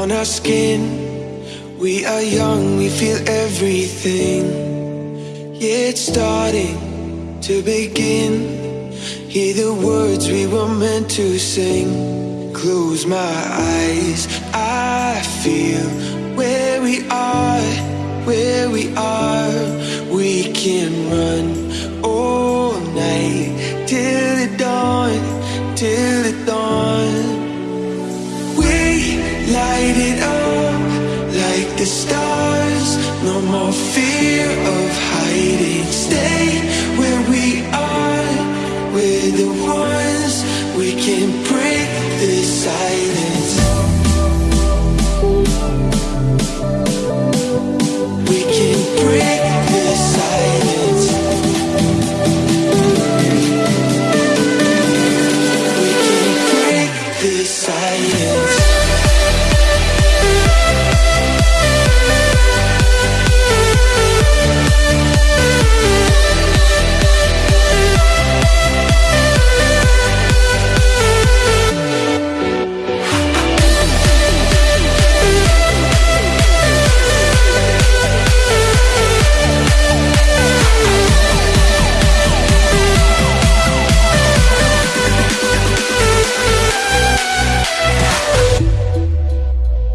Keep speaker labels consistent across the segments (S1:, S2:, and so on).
S1: on our skin. We are young, we feel everything. Yeah, it's starting to begin. Hear the words we were meant to sing. Close my eyes, I feel where we are, where we are. We can Fear of hiding. Stay where we are. We're the ones we can break the silence. We can break the silence. We can break the silence.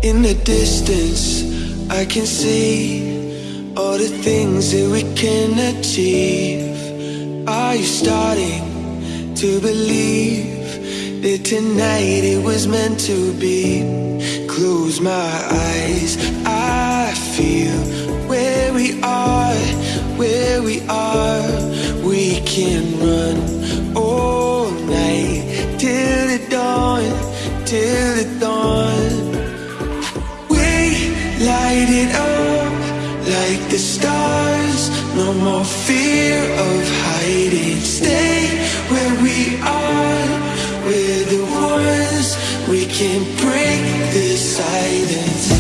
S1: In the distance, I can see all the things that we can achieve. Are you starting to believe that tonight it was meant to be? Close my eyes, I feel where we are, where we are. We can run the stars. No more fear of hiding. Stay where we are. We're the ones we can break the silence.